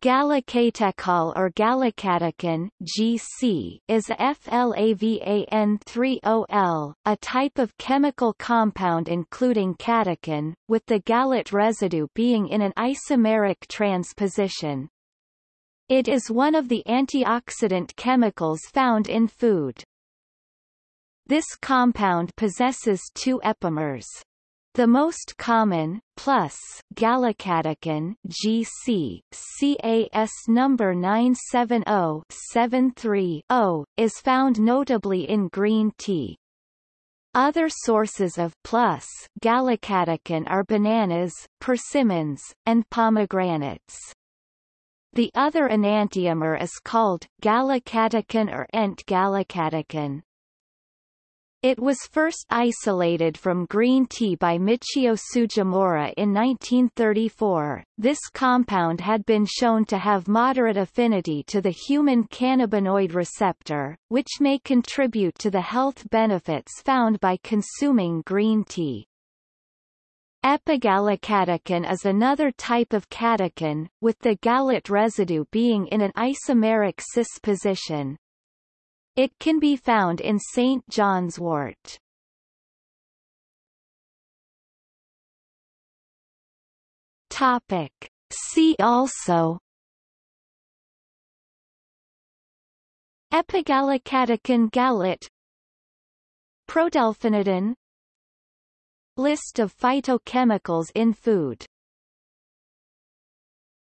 Gallocatechol or gallocatechin GC is a flavan-3-ol, a type of chemical compound including catechin, with the gallate residue being in an isomeric trans position. It is one of the antioxidant chemicals found in food. This compound possesses two epimers. The most common, plus, gallocatechin GC, CAS number 970-73-0, is found notably in green tea. Other sources of plus gallocatechin are bananas, persimmons, and pomegranates. The other enantiomer is called gallocatechin or Ent-gallocatechin. It was first isolated from green tea by Michiyo Tsujimura in 1934. This compound had been shown to have moderate affinity to the human cannabinoid receptor, which may contribute to the health benefits found by consuming green tea. Epigallocatechin is another type of catechin, with the gallate residue being in an isomeric cis position. It can be found in St. John's wort. Topic. See also Epigallocatechin gallate Prodelphinidin List of phytochemicals in food